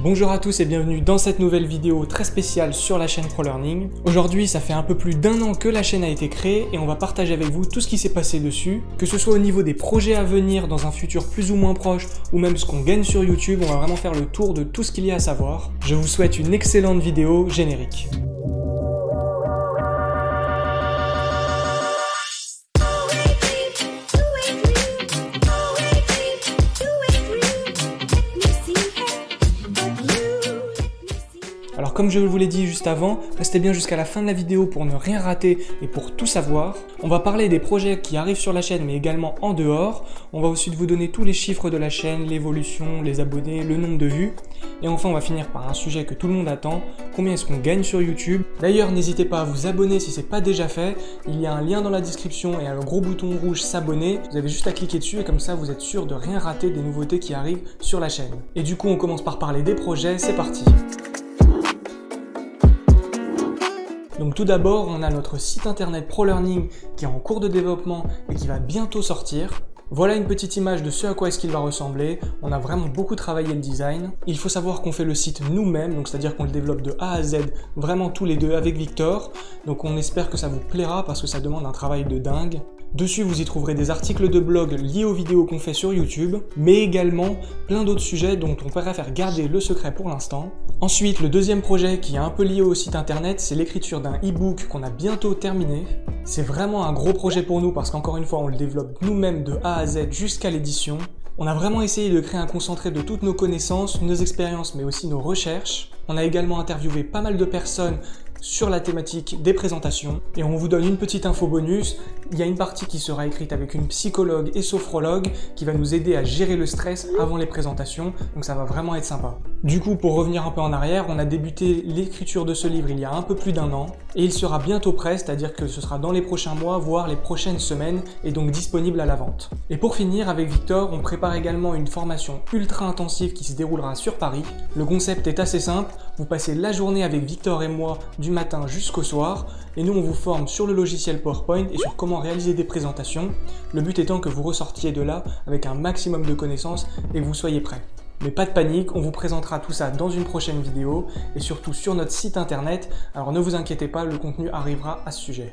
Bonjour à tous et bienvenue dans cette nouvelle vidéo très spéciale sur la chaîne ProLearning. Aujourd'hui, ça fait un peu plus d'un an que la chaîne a été créée et on va partager avec vous tout ce qui s'est passé dessus, que ce soit au niveau des projets à venir dans un futur plus ou moins proche ou même ce qu'on gagne sur YouTube, on va vraiment faire le tour de tout ce qu'il y a à savoir. Je vous souhaite une excellente vidéo générique. Comme je vous l'ai dit juste avant, restez bien jusqu'à la fin de la vidéo pour ne rien rater et pour tout savoir. On va parler des projets qui arrivent sur la chaîne mais également en dehors. On va aussi vous donner tous les chiffres de la chaîne, l'évolution, les abonnés, le nombre de vues. Et enfin on va finir par un sujet que tout le monde attend, combien est-ce qu'on gagne sur YouTube? D'ailleurs n'hésitez pas à vous abonner si ce n'est pas déjà fait. Il y a un lien dans la description et un gros bouton rouge s'abonner. Vous avez juste à cliquer dessus et comme ça vous êtes sûr de rien rater des nouveautés qui arrivent sur la chaîne. Et du coup on commence par parler des projets, c'est parti Donc tout d'abord, on a notre site internet ProLearning qui est en cours de développement et qui va bientôt sortir. Voilà une petite image de ce à quoi est-ce qu'il va ressembler. On a vraiment beaucoup travaillé le design. Il faut savoir qu'on fait le site nous-mêmes, donc c'est-à-dire qu'on le développe de A à Z, vraiment tous les deux avec Victor. Donc on espère que ça vous plaira parce que ça demande un travail de dingue. Dessus, vous y trouverez des articles de blog liés aux vidéos qu'on fait sur YouTube, mais également plein d'autres sujets dont on préfère garder le secret pour l'instant. Ensuite, le deuxième projet qui est un peu lié au site internet, c'est l'écriture d'un e-book qu'on a bientôt terminé. C'est vraiment un gros projet pour nous parce qu'encore une fois, on le développe nous-mêmes de A à Z jusqu'à l'édition. On a vraiment essayé de créer un concentré de toutes nos connaissances, nos expériences, mais aussi nos recherches. On a également interviewé pas mal de personnes sur la thématique des présentations. Et on vous donne une petite info bonus, il y a une partie qui sera écrite avec une psychologue et sophrologue qui va nous aider à gérer le stress avant les présentations, donc ça va vraiment être sympa. Du coup, pour revenir un peu en arrière, on a débuté l'écriture de ce livre il y a un peu plus d'un an, et il sera bientôt prêt, c'est-à-dire que ce sera dans les prochains mois, voire les prochaines semaines, et donc disponible à la vente. Et pour finir, avec Victor, on prépare également une formation ultra intensive qui se déroulera sur Paris. Le concept est assez simple, vous passez la journée avec Victor et moi du matin jusqu'au soir, et nous on vous forme sur le logiciel PowerPoint et sur comment réaliser des présentations, le but étant que vous ressortiez de là avec un maximum de connaissances et que vous soyez prêts. Mais pas de panique, on vous présentera tout ça dans une prochaine vidéo et surtout sur notre site internet, alors ne vous inquiétez pas, le contenu arrivera à ce sujet.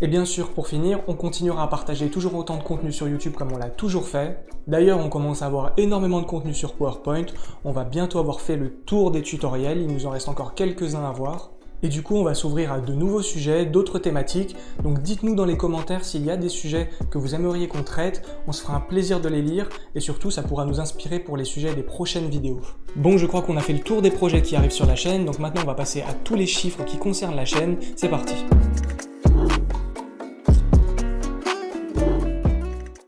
Et bien sûr, pour finir, on continuera à partager toujours autant de contenu sur YouTube comme on l'a toujours fait. D'ailleurs, on commence à avoir énormément de contenu sur PowerPoint, on va bientôt avoir fait le tour des tutoriels, il nous en reste encore quelques-uns à voir. Et du coup, on va s'ouvrir à de nouveaux sujets, d'autres thématiques. Donc dites-nous dans les commentaires s'il y a des sujets que vous aimeriez qu'on traite. On se fera un plaisir de les lire et surtout, ça pourra nous inspirer pour les sujets des prochaines vidéos. Bon, je crois qu'on a fait le tour des projets qui arrivent sur la chaîne. Donc maintenant, on va passer à tous les chiffres qui concernent la chaîne. C'est parti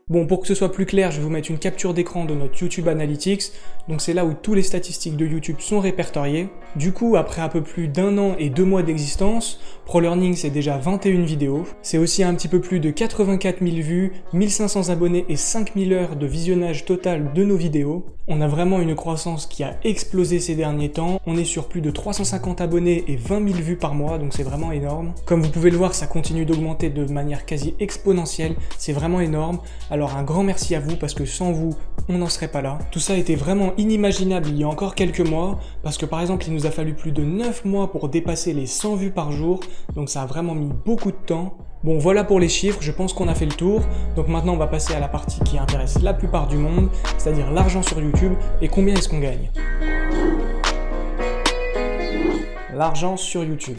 Bon, pour que ce soit plus clair, je vais vous mettre une capture d'écran de notre YouTube Analytics. Donc c'est là où tous les statistiques de YouTube sont répertoriées. Du coup, après un peu plus d'un an et deux mois d'existence, ProLearning c'est déjà 21 vidéos. C'est aussi un petit peu plus de 84 000 vues, 1500 abonnés et 5000 heures de visionnage total de nos vidéos. On a vraiment une croissance qui a explosé ces derniers temps. On est sur plus de 350 abonnés et 20 000 vues par mois, donc c'est vraiment énorme. Comme vous pouvez le voir, ça continue d'augmenter de manière quasi exponentielle. C'est vraiment énorme. Un grand merci à vous parce que sans vous, on n'en serait pas là. Tout ça était vraiment inimaginable il y a encore quelques mois parce que par exemple, il nous a fallu plus de 9 mois pour dépasser les 100 vues par jour. Donc ça a vraiment mis beaucoup de temps. Bon voilà pour les chiffres, je pense qu'on a fait le tour. Donc maintenant on va passer à la partie qui intéresse la plupart du monde, c'est-à-dire l'argent sur YouTube et combien est-ce qu'on gagne? L'argent sur YouTube.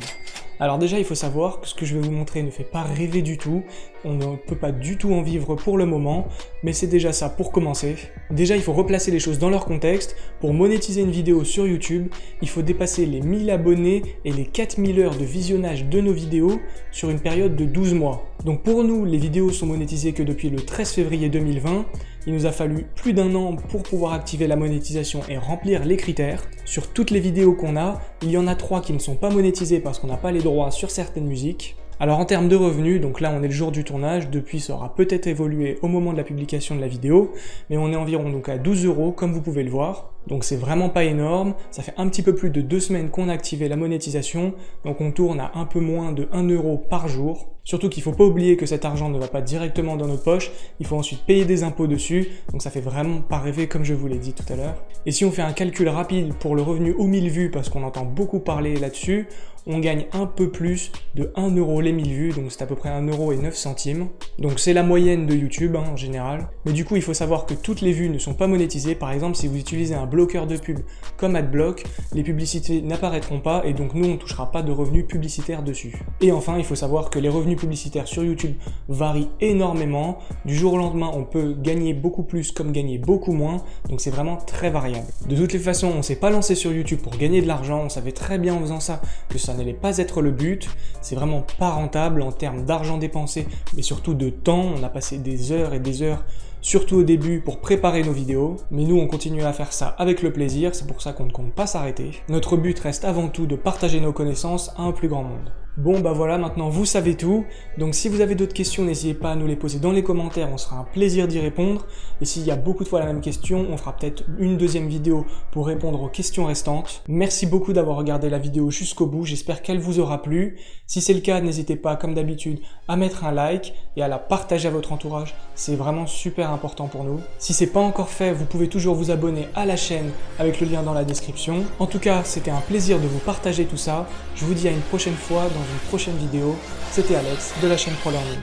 Alors déjà, il faut savoir que ce que je vais vous montrer ne fait pas rêver du tout, on ne peut pas du tout en vivre pour le moment, mais c'est déjà ça pour commencer. Déjà, il faut replacer les choses dans leur contexte. Pour monétiser une vidéo sur YouTube, il faut dépasser les 1000 abonnés et les 4000 heures de visionnage de nos vidéos sur une période de 12 mois. Donc pour nous, les vidéos sont monétisées que depuis le 13 février 2020, il nous a fallu plus d'un an pour pouvoir activer la monétisation et remplir les critères. Sur toutes les vidéos qu'on a, il y en a trois qui ne sont pas monétisées parce qu'on n'a pas les droits sur certaines musiques. Alors en termes de revenus, donc là on est le jour du tournage, depuis ça aura peut-être évolué au moment de la publication de la vidéo, mais on est environ donc à 12 euros comme vous pouvez le voir. Donc c'est vraiment pas énorme, ça fait un petit peu plus de deux semaines qu'on a activé la monétisation, donc on tourne à un peu moins de 1 euro par jour. Surtout qu'il faut pas oublier que cet argent ne va pas directement dans notre poche, il faut ensuite payer des impôts dessus, donc ça fait vraiment pas rêver comme je vous l'ai dit tout à l'heure. Et si on fait un calcul rapide pour le revenu aux 1000 vues, parce qu'on entend beaucoup parler là-dessus, on gagne un peu plus de 1 euro les 1000 vues, donc c'est à peu près 1 euro et 9 centimes. Donc c'est la moyenne de YouTube hein, en général. Mais du coup, il faut savoir que toutes les vues ne sont pas monétisées. Par exemple, si vous utilisez un de pub comme AdBlock, les publicités n'apparaîtront pas et donc nous, on touchera pas de revenus publicitaires dessus. Et enfin, il faut savoir que les revenus publicitaires sur YouTube varient énormément. Du jour au lendemain, on peut gagner beaucoup plus comme gagner beaucoup moins, donc c'est vraiment très variable. De toutes les façons, on s'est pas lancé sur YouTube pour gagner de l'argent, on savait très bien en faisant ça que ça n'allait pas être le but, c'est vraiment pas rentable en termes d'argent dépensé, mais surtout de temps, on a passé des heures et des heures surtout au début pour préparer nos vidéos, mais nous on continue à faire ça avec le plaisir, c'est pour ça qu'on ne compte pas s'arrêter. Notre but reste avant tout de partager nos connaissances à un plus grand monde. Bon bah voilà, maintenant vous savez tout, donc si vous avez d'autres questions, n'hésitez pas à nous les poser dans les commentaires, on sera un plaisir d'y répondre, et s'il y a beaucoup de fois la même question, on fera peut-être une deuxième vidéo pour répondre aux questions restantes. Merci beaucoup d'avoir regardé la vidéo jusqu'au bout, j'espère qu'elle vous aura plu. Si c'est le cas, n'hésitez pas, comme d'habitude, à mettre un like et à la partager à votre entourage, c'est vraiment super important pour nous. Si c'est pas encore fait, vous pouvez toujours vous abonner à la chaîne avec le lien dans la description. En tout cas, c'était un plaisir de vous partager tout ça, je vous dis à une prochaine fois une prochaine vidéo. C'était Alex de la chaîne ProLearning.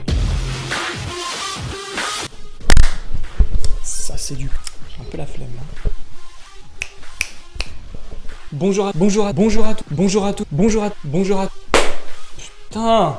Ça c'est du... J'ai un peu la flemme. Hein. Bonjour à... Bonjour à... Bonjour à... Bonjour à... Bonjour à... Bonjour à... Putain